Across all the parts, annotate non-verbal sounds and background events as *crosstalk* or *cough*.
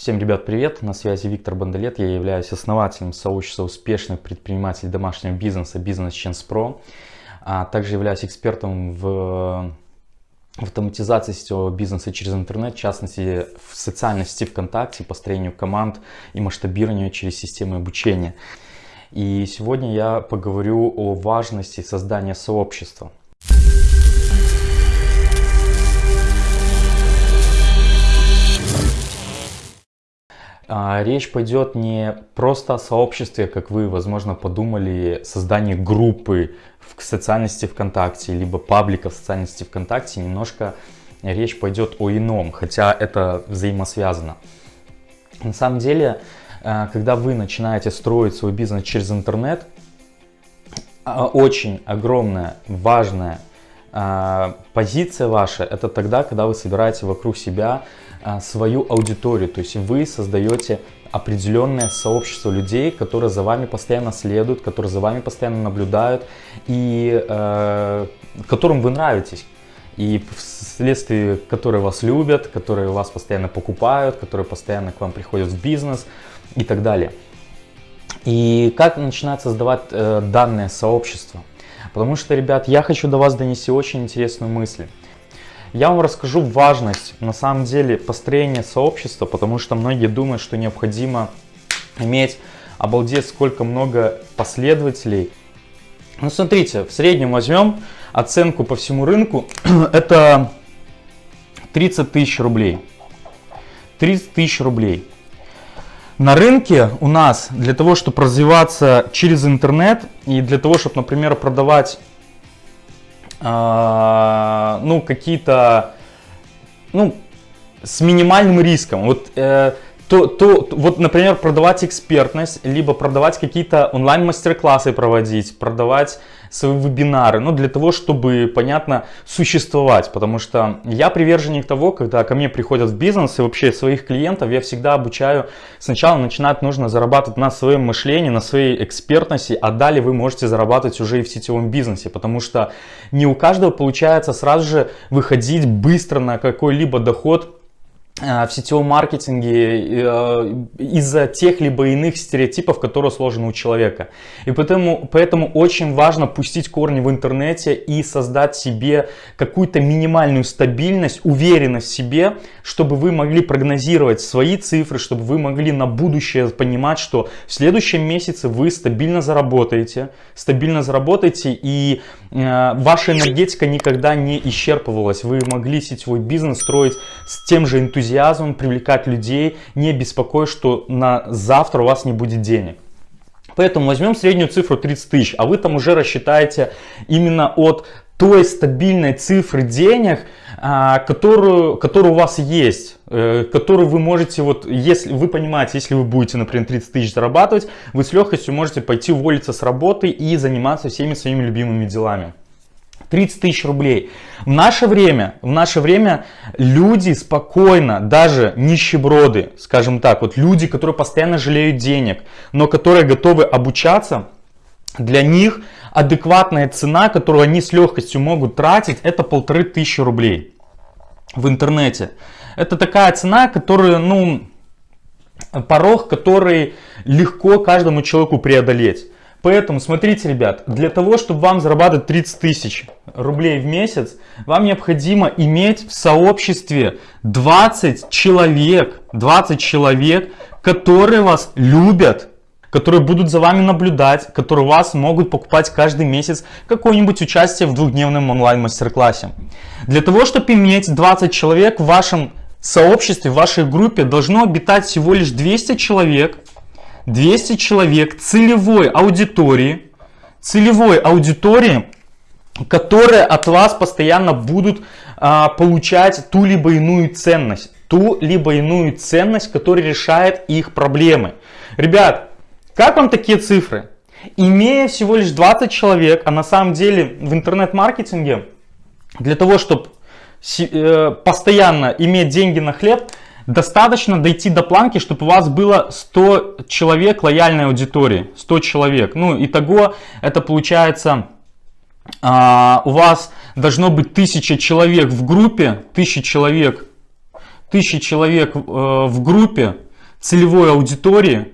Всем, ребят, привет! На связи Виктор Бандалет. Я являюсь основателем сообщества успешных предпринимателей домашнего бизнеса Business Chance Pro. А также являюсь экспертом в автоматизации сетевого бизнеса через интернет, в частности в социальной сети ВКонтакте, построению команд и масштабированию через системы обучения. И сегодня я поговорю о важности создания сообщества. Речь пойдет не просто о сообществе, как вы, возможно, подумали, создании группы в социальности ВКонтакте, либо паблика в социальности ВКонтакте. Немножко речь пойдет о ином, хотя это взаимосвязано. На самом деле, а, когда вы начинаете строить свой бизнес через интернет, а, очень огромная, важная позиция ваша, это тогда, когда вы собираете вокруг себя а, свою аудиторию, то есть вы создаете определенное сообщество людей, которые за вами постоянно следуют, которые за вами постоянно наблюдают и э, которым вы нравитесь. И вследствие которые вас любят, которые вас постоянно покупают, которые постоянно к вам приходят в бизнес и так далее. И как начинать создавать э, данное сообщество? Потому что, ребят, я хочу до вас донести очень интересную мысль. Я вам расскажу важность на самом деле построения сообщества, потому что многие думают, что необходимо иметь обалдеть сколько много последователей. Ну смотрите, в среднем возьмем оценку по всему рынку, *clears throat* это 30 тысяч рублей. 30 тысяч рублей. На рынке у нас для того, чтобы развиваться через интернет и для того, чтобы, например, продавать а, ну, какие-то, ну, с минимальным риском. Вот, э, то, то, вот, например, продавать экспертность, либо продавать какие-то онлайн-мастер-классы проводить, продавать свои вебинары, ну, для того, чтобы, понятно, существовать, потому что я приверженник того, когда ко мне приходят в бизнес и вообще своих клиентов, я всегда обучаю, сначала начинать нужно зарабатывать на своем мышлении, на своей экспертности, а далее вы можете зарабатывать уже и в сетевом бизнесе, потому что не у каждого получается сразу же выходить быстро на какой-либо доход, в сетевом маркетинге э, из-за тех либо иных стереотипов, которые сложены у человека. И поэтому, поэтому очень важно пустить корни в интернете и создать себе какую-то минимальную стабильность, уверенность в себе, чтобы вы могли прогнозировать свои цифры, чтобы вы могли на будущее понимать, что в следующем месяце вы стабильно заработаете, стабильно заработаете и э, ваша энергетика никогда не исчерпывалась. Вы могли сетевой бизнес строить с тем же энтузиазмом, энтузиазмом привлекать людей, не беспокоясь, что на завтра у вас не будет денег. Поэтому возьмем среднюю цифру 30 тысяч, а вы там уже рассчитаете именно от той стабильной цифры денег, а, которую, которую у вас есть, э, которую вы можете, вот, если вы понимаете, если вы будете, например, 30 тысяч зарабатывать, вы с легкостью можете пойти уволиться с работы и заниматься всеми своими любимыми делами. 30 тысяч рублей. В наше время, в наше время люди спокойно, даже нищеброды, скажем так, вот люди, которые постоянно жалеют денег, но которые готовы обучаться, для них адекватная цена, которую они с легкостью могут тратить, это полторы тысячи рублей в интернете. Это такая цена, которую, ну, порог, который легко каждому человеку преодолеть. Поэтому, смотрите, ребят, для того, чтобы вам зарабатывать 30 тысяч рублей в месяц, вам необходимо иметь в сообществе 20 человек, 20 человек, которые вас любят, которые будут за вами наблюдать, которые вас могут покупать каждый месяц какое-нибудь участие в двухдневном онлайн-мастер-классе. Для того, чтобы иметь 20 человек в вашем сообществе, в вашей группе, должно обитать всего лишь 200 человек – 200 человек целевой аудитории, целевой аудитории, которые от вас постоянно будут а, получать ту либо иную ценность, ту либо иную ценность, которая решает их проблемы. Ребят, как вам такие цифры? Имея всего лишь 20 человек, а на самом деле в интернет-маркетинге для того, чтобы э, постоянно иметь деньги на хлеб, Достаточно дойти до планки, чтобы у вас было 100 человек лояльной аудитории. 100 человек. Ну, итого это получается, а, у вас должно быть 1000 человек в группе. 1000 человек, 1000 человек э, в группе. целевой аудитории.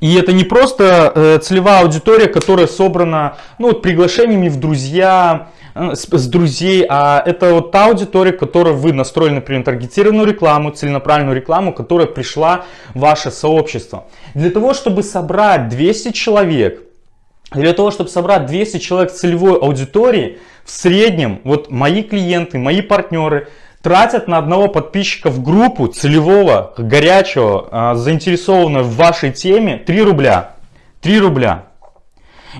И это не просто э, целевая аудитория, которая собрана ну, вот, приглашениями в друзья, с, с друзей, а это вот та аудитория, которой вы настроили, например, таргетированную рекламу, целенаправленную рекламу, которая пришла в ваше сообщество. Для того, чтобы собрать 200 человек, для того, чтобы собрать 200 человек целевой аудитории, в среднем, вот мои клиенты, мои партнеры тратят на одного подписчика в группу целевого, горячего, а, заинтересованного в вашей теме 3 рубля. 3 рубля.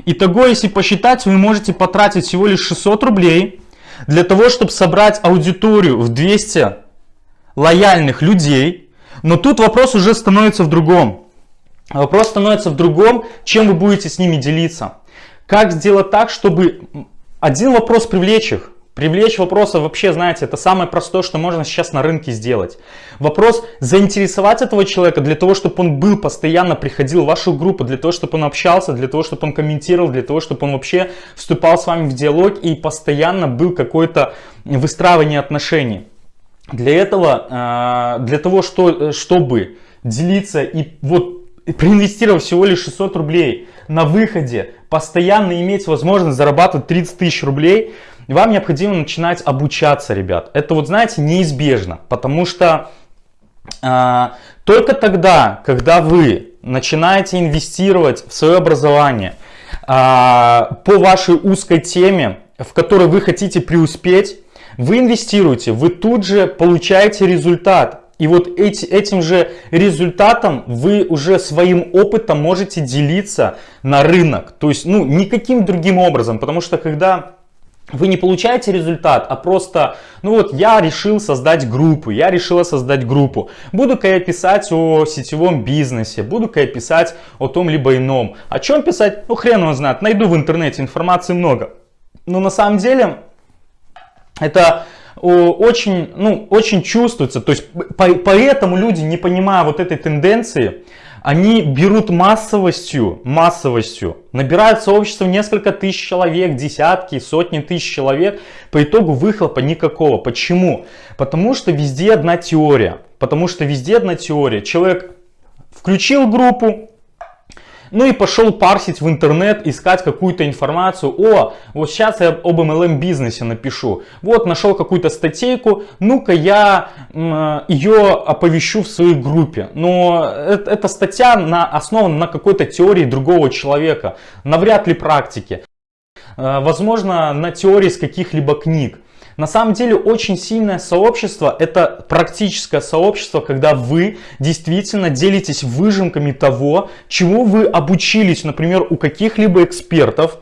Итого, если посчитать, вы можете потратить всего лишь 600 рублей для того, чтобы собрать аудиторию в 200 лояльных людей. Но тут вопрос уже становится в другом. Вопрос становится в другом, чем вы будете с ними делиться. Как сделать так, чтобы один вопрос привлечь их. Привлечь вопросы вообще, знаете, это самое простое, что можно сейчас на рынке сделать. Вопрос заинтересовать этого человека для того, чтобы он был, постоянно приходил в вашу группу, для того, чтобы он общался, для того, чтобы он комментировал, для того, чтобы он вообще вступал с вами в диалог и постоянно был какое-то выстраивание отношений. Для этого, а, для того, что, чтобы делиться и вот проинвестировав всего лишь 600 рублей на выходе, постоянно иметь возможность зарабатывать 30 тысяч рублей, вам необходимо начинать обучаться, ребят. Это вот, знаете, неизбежно, потому что э, только тогда, когда вы начинаете инвестировать в свое образование э, по вашей узкой теме, в которой вы хотите преуспеть, вы инвестируете, вы тут же получаете результат. И вот эти, этим же результатом вы уже своим опытом можете делиться на рынок. То есть, ну, никаким другим образом. Потому что когда вы не получаете результат, а просто, ну вот я решил создать группу, я решила создать группу. Буду-ка я писать о сетевом бизнесе, буду-ка я писать о том либо ином. О чем писать? Ну хрен его знает, найду в интернете, информации много. Но на самом деле это очень, ну, очень чувствуется. То есть поэтому люди, не понимая вот этой тенденции, они берут массовостью, массовостью, набирают сообщество несколько тысяч человек, десятки, сотни тысяч человек, по итогу выхлопа никакого. Почему? Потому что везде одна теория. Потому что везде одна теория. Человек включил группу, ну и пошел парсить в интернет, искать какую-то информацию. О, вот сейчас я об MLM бизнесе напишу. Вот нашел какую-то статейку, ну-ка я ее оповещу в своей группе. Но это, эта статья на, основана на какой-то теории другого человека, навряд ли практике. Э, возможно, на теории с каких-либо книг. На самом деле очень сильное сообщество это практическое сообщество, когда вы действительно делитесь выжимками того, чему вы обучились, например, у каких-либо экспертов,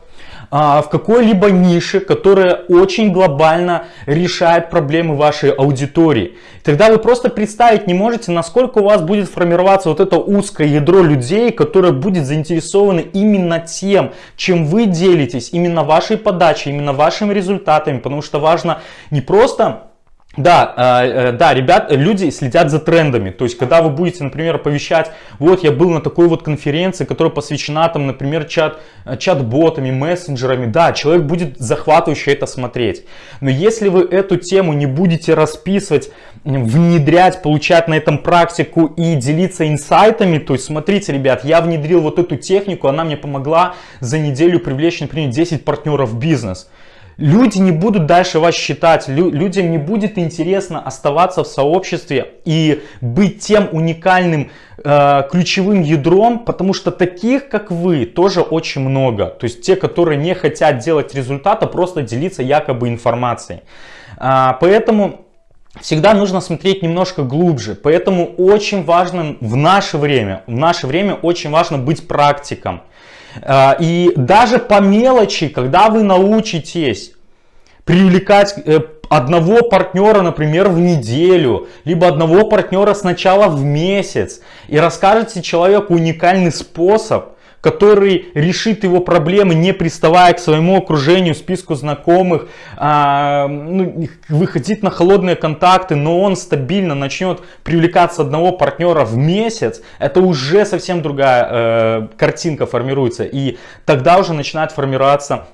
а, в какой-либо нише, которая очень глобально решает проблемы вашей аудитории. Тогда вы просто представить не можете, насколько у вас будет формироваться вот это узкое ядро людей, которое будет заинтересовано именно тем, чем вы делитесь, именно вашей подачей, именно вашими результатами, потому что важно не просто да, э, э, да, ребят, люди следят за трендами. То есть, когда вы будете, например, оповещать, вот я был на такой вот конференции, которая посвящена, там, например, чат, э, чат-ботами, мессенджерами, да, человек будет захватывающе это смотреть. Но если вы эту тему не будете расписывать, внедрять, получать на этом практику и делиться инсайтами, то есть, смотрите, ребят, я внедрил вот эту технику, она мне помогла за неделю привлечь, например, 10 партнеров в бизнес. Люди не будут дальше вас считать, людям не будет интересно оставаться в сообществе и быть тем уникальным э, ключевым ядром, потому что таких, как вы, тоже очень много. То есть те, которые не хотят делать результата, просто делиться якобы информацией. А, поэтому всегда нужно смотреть немножко глубже. Поэтому очень важно в наше время, в наше время очень важно быть практиком. А, и даже по мелочи, когда вы научитесь привлекать э, одного партнера, например, в неделю, либо одного партнера сначала в месяц, и расскажете человеку уникальный способ, который решит его проблемы, не приставая к своему окружению, списку знакомых, а, ну, выходить на холодные контакты, но он стабильно начнет привлекаться одного партнера в месяц, это уже совсем другая э, картинка формируется. И тогда уже начинает формироваться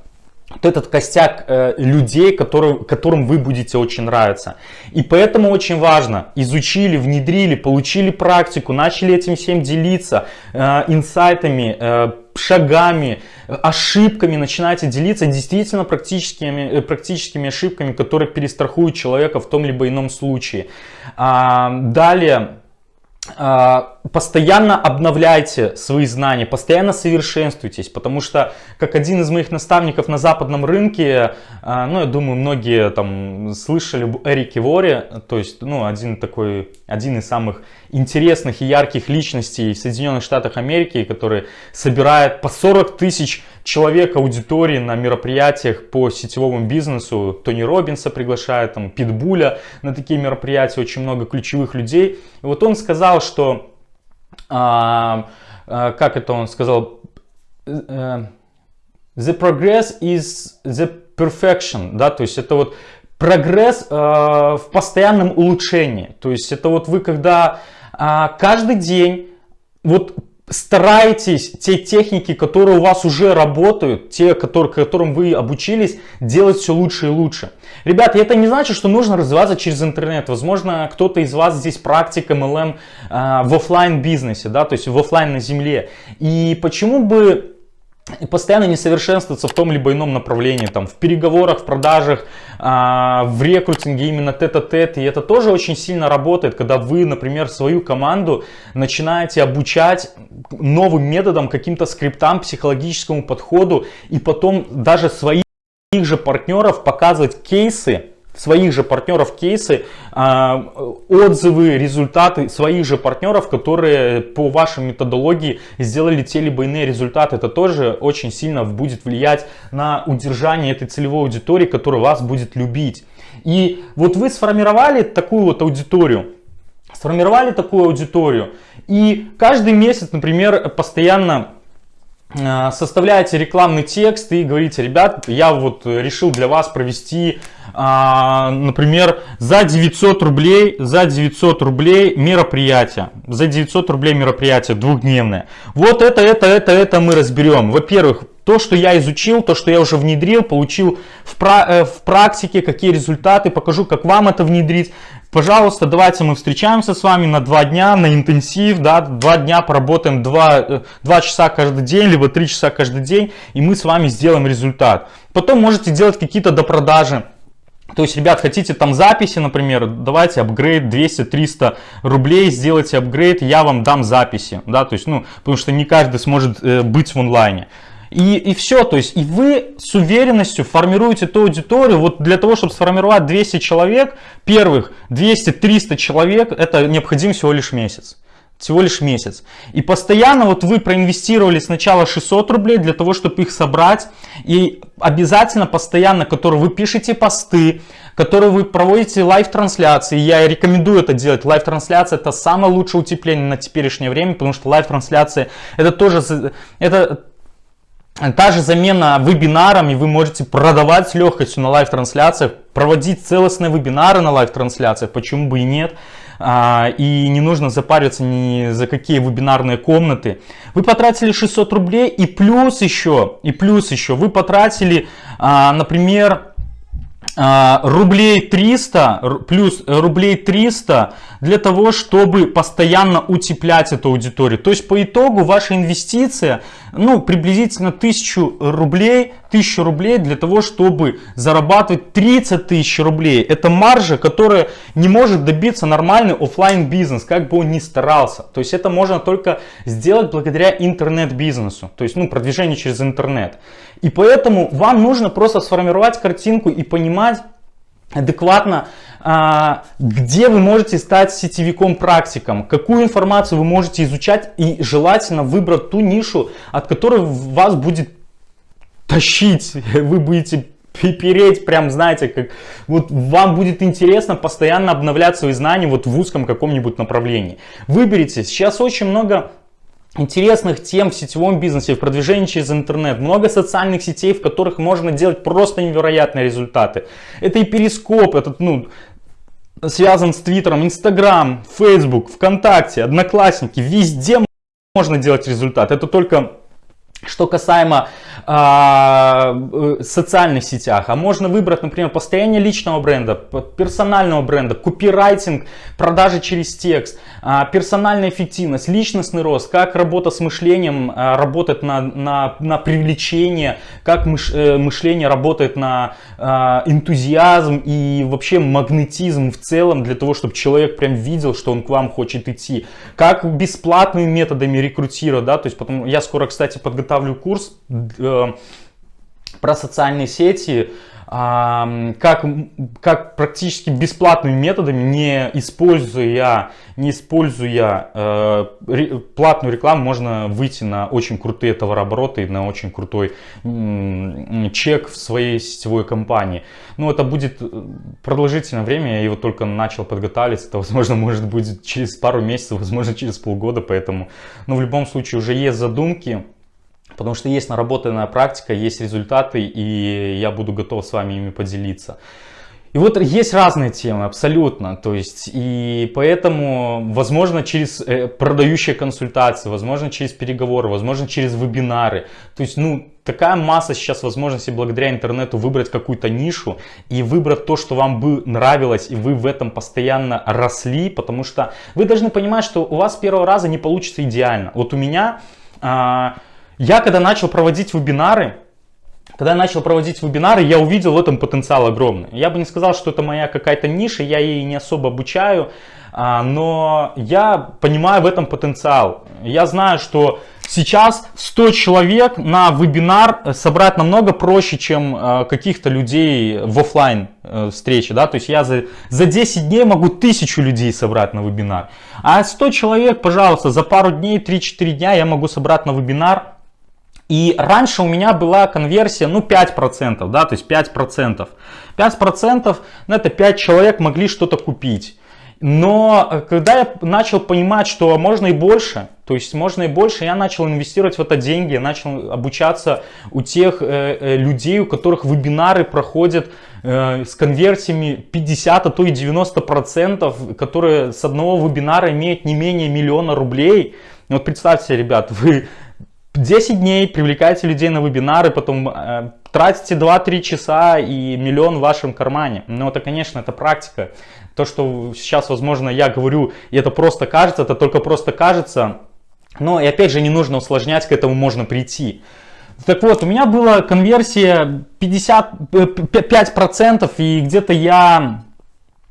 вот этот костяк э, людей, который, которым вы будете очень нравиться. И поэтому очень важно, изучили, внедрили, получили практику, начали этим всем делиться, э, инсайтами, э, шагами, ошибками начинаете делиться действительно практическими, э, практическими ошибками, которые перестрахуют человека в том либо ином случае. А, далее постоянно обновляйте свои знания, постоянно совершенствуйтесь, потому что, как один из моих наставников на западном рынке, а, ну, я думаю, многие там слышали об Эрике Воре, то есть, ну, один такой, один из самых интересных и ярких личностей в Соединенных Штатах Америки, который собирает по 40 тысяч человек аудитории на мероприятиях по сетевому бизнесу. Тони Робинса приглашает, там, Питбуля на такие мероприятия, очень много ключевых людей. И вот он сказал, что, а, а, как это он сказал, э, the progress is the perfection, да, то есть это вот прогресс э, в постоянном улучшении. То есть это вот вы когда а, каждый день вот старайтесь те техники, которые у вас уже работают, те, которые, которым вы обучились, делать все лучше и лучше. Ребята, это не значит, что нужно развиваться через интернет. Возможно, кто-то из вас здесь практик MLM э, в офлайн бизнесе, да, то есть в офлайн на земле. И почему бы постоянно не совершенствоваться в том либо ином направлении, там, в переговорах, в продажах, а, в рекрутинге именно тет-а-тет, и это тоже очень сильно работает, когда вы, например, свою команду начинаете обучать новым методам, каким-то скриптам, психологическому подходу, и потом даже своих же партнеров показывать кейсы, своих же партнеров кейсы, а, отзывы, результаты своих же партнеров, которые по вашей методологии сделали те либо иные результаты. Это тоже очень сильно будет влиять на удержание этой целевой аудитории, которая вас будет любить. И вот вы сформировали такую вот аудиторию, сформировали такую аудиторию, и каждый месяц, например, постоянно составляете рекламный текст и говорите, ребят, я вот решил для вас провести а, например, за 900 рублей, за 900 рублей мероприятие, за 900 рублей мероприятие двухдневное. Вот это, это, это, это мы разберем. Во-первых, то, что я изучил, то, что я уже внедрил, получил в, пра э, в практике, какие результаты, покажу, как вам это внедрить. Пожалуйста, давайте мы встречаемся с вами на два дня, на интенсив, да, два дня поработаем два, 2 э, часа каждый день, либо 3 часа каждый день, и мы с вами сделаем результат. Потом можете делать какие-то допродажи. То есть, ребят, хотите там записи, например, давайте апгрейд 200-300 рублей, сделайте апгрейд, я вам дам записи, да, то есть, ну, потому что не каждый сможет э, быть в онлайне. И, и все, то есть, и вы с уверенностью формируете ту аудиторию, вот для того, чтобы сформировать 200 человек, первых 200-300 человек, это необходим всего лишь месяц всего лишь месяц. И постоянно вот вы проинвестировали сначала 600 рублей для того, чтобы их собрать. И обязательно постоянно, которые вы пишете посты, которые вы проводите live-трансляции. Я рекомендую это делать. Live-трансляция это самое лучшее утепление на теперешнее время, потому что live-трансляция это тоже это Та же замена вебинарами, вы можете продавать с легкостью на live-трансляциях, проводить целостные вебинары на live-трансляциях, почему бы и нет. А, и не нужно запариваться ни за какие вебинарные комнаты. Вы потратили 600 рублей и плюс еще, и плюс еще вы потратили, а, например, а, рублей 300 плюс рублей 300 для того, чтобы постоянно утеплять эту аудиторию. То есть по итогу ваша инвестиция, ну, приблизительно 1000 рублей, 1000 рублей для того, чтобы зарабатывать 30 тысяч рублей. Это маржа, которая не может добиться нормальный офлайн бизнес, как бы он ни старался. То есть это можно только сделать благодаря интернет-бизнесу, то есть, ну, продвижение через интернет. И поэтому вам нужно просто сформировать картинку и понимать адекватно, а, где вы можете стать сетевиком-практиком, какую информацию вы можете изучать и желательно выбрать ту нишу, от которой вас будет тащить, *laughs* вы будете переть, прям знаете, как вот вам будет интересно постоянно обновлять свои знания вот в узком каком-нибудь направлении. Выберите, сейчас очень много интересных тем в сетевом бизнесе, в продвижении через интернет. Много социальных сетей, в которых можно делать просто невероятные результаты. Это и Перископ, этот, ну, связан с Твиттером, Инстаграм, Фейсбук, ВКонтакте, Одноклассники. Везде можно делать результат. Это только Что касаемо э, социальных сетях, а можно выбрать, например, построение личного бренда, персонального бренда, копирайтинг, продажи через текст, э, персональная эффективность, личностный рост, как работа с мышлением э, работает на, на, на привлечение, как мыш, э, мышление работает на э, энтузиазм и вообще магнетизм в целом для того, чтобы человек прям видел, что он к вам хочет идти, как бесплатными методами рекрутировать, да, то есть потом я скоро, кстати, подготовлю готовлю курс э, про социальные сети, э, как, как практически бесплатными методами, не используя, не используя э, ре, платную рекламу, можно выйти на очень крутые товарообороты, на очень крутой э, чек в своей сетевой компании. Ну, это будет э, продолжительное время, я его только начал подготавливать, это, возможно, может быть через пару месяцев, возможно, через полгода, поэтому, но в любом случае уже есть задумки, Потому что есть наработанная практика, есть результаты, и я буду готов с вами ими поделиться. И вот есть разные темы, абсолютно. То есть, и поэтому, возможно, через э, продающие консультации, возможно, через переговоры, возможно, через вебинары. То есть, ну, такая масса сейчас возможностей благодаря интернету выбрать какую-то нишу и выбрать то, что вам бы нравилось, и вы в этом постоянно росли, потому что вы должны понимать, что у вас с первого раза не получится идеально. Вот у меня... А, я когда начал проводить вебинары, когда я начал проводить вебинары, я увидел в этом потенциал огромный. Я бы не сказал, что это моя какая-то ниша, я ей не особо обучаю, а, но я понимаю в этом потенциал. Я знаю, что сейчас 100 человек на вебинар собрать намного проще, чем а, каких-то людей в офлайн э, встрече. Да? То есть я за, за 10 дней могу тысячу людей собрать на вебинар. А 100 человек, пожалуйста, за пару дней, 3-4 дня я могу собрать на вебинар и раньше у меня была конверсия, ну, 5%, да, то есть 5%. 5% ну, это 5 человек могли что-то купить. Но э, когда я начал понимать, что можно и больше, то есть можно и больше, я начал инвестировать в это деньги, я начал обучаться у тех э, э, людей, у которых вебинары проходят э, с конверсиями 50, а то и 90 процентов, которые с одного вебинара имеют не менее миллиона рублей. Вот представьте, ребят, *laughs* вы 10 дней привлекаете людей на вебинары, потом э, тратите 2-3 часа и миллион в вашем кармане. Но это, конечно, это практика. То, что сейчас, возможно, я говорю, и это просто кажется, это только просто кажется. Но и опять же, не нужно усложнять, к этому можно прийти. Так вот, у меня была конверсия 55% э, и где-то я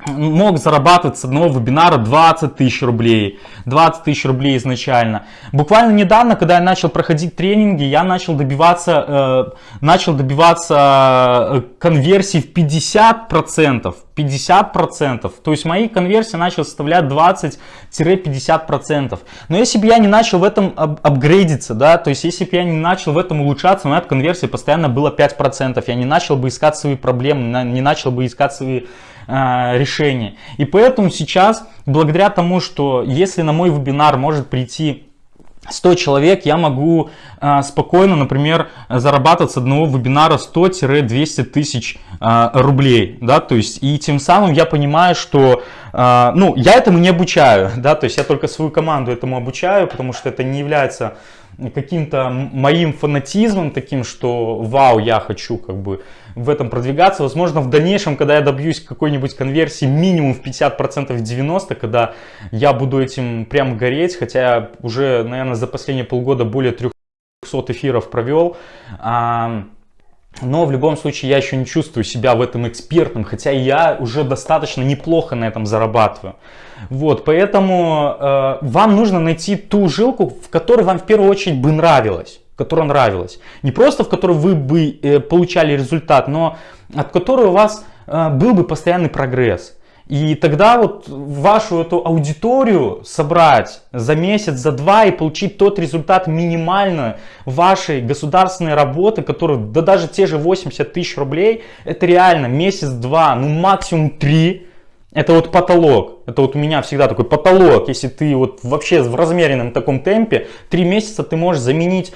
мог зарабатывать с одного вебинара 20 тысяч рублей, 20 тысяч рублей изначально. Буквально недавно, когда я начал проходить тренинги, я начал добиваться, э, начал добиваться э, конверсии в 50%, 50%. То есть мои конверсии начали составлять 20-50%. Но если бы я не начал в этом ап апгрейдиться, да, то есть если бы я не начал в этом улучшаться, моя конверсия постоянно была 5%. Я не начал бы искать свои проблемы, не начал бы искать свои а, решение. И поэтому сейчас, благодаря тому, что если на мой вебинар может прийти 100 человек, я могу э, спокойно, например, зарабатывать с одного вебинара 100-200 тысяч э, рублей, да, то есть, и тем самым я понимаю, что, э, ну, я этому не обучаю, *laughs* да, то есть, я только свою команду этому обучаю, потому что это не является каким-то моим фанатизмом таким, что вау, я хочу как бы в этом продвигаться. Возможно, в дальнейшем, когда я добьюсь какой-нибудь конверсии минимум в 50% в 90%, когда я буду этим прям гореть, хотя уже, наверное, за последние полгода более 300 эфиров провел, но в любом случае я еще не чувствую себя в этом экспертом, хотя я уже достаточно неплохо на этом зарабатываю. Вот, поэтому э, вам нужно найти ту жилку, в которой вам в первую очередь бы нравилось, которая нравилась. Не просто в которой вы бы э, получали результат, но от которой у вас э, был бы постоянный прогресс. И тогда вот вашу эту аудиторию собрать за месяц, за два и получить тот результат минимально вашей государственной работы, который, да даже те же 80 тысяч рублей, это реально месяц-два, ну максимум три, это вот потолок. Это вот у меня всегда такой потолок. Если ты вот вообще в размеренном таком темпе, три месяца ты можешь заменить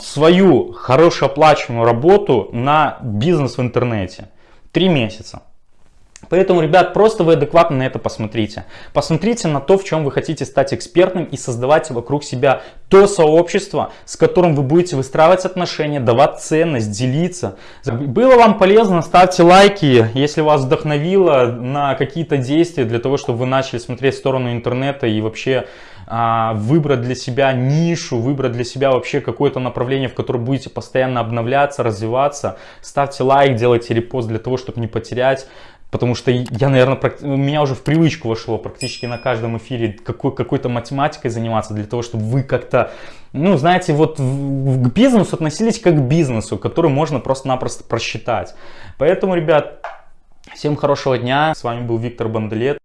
свою хорошо оплачиваемую работу на бизнес в интернете. Три месяца. Поэтому, ребят, просто вы адекватно на это посмотрите. Посмотрите на то, в чем вы хотите стать экспертным и создавать вокруг себя то сообщество, с которым вы будете выстраивать отношения, давать ценность, делиться. Было вам полезно, ставьте лайки, если вас вдохновило на какие-то действия для того, чтобы вы начали смотреть в сторону интернета и вообще а, выбрать для себя нишу, выбрать для себя вообще какое-то направление, в котором будете постоянно обновляться, развиваться. Ставьте лайк, делайте репост для того, чтобы не потерять. Потому что я, наверное, у меня уже в привычку вошло практически на каждом эфире какой, какой-то математикой заниматься для того, чтобы вы как-то, ну, знаете, вот к бизнесу относились как к бизнесу, который можно просто-напросто просчитать. Поэтому, ребят, всем хорошего дня. С вами был Виктор Банделет.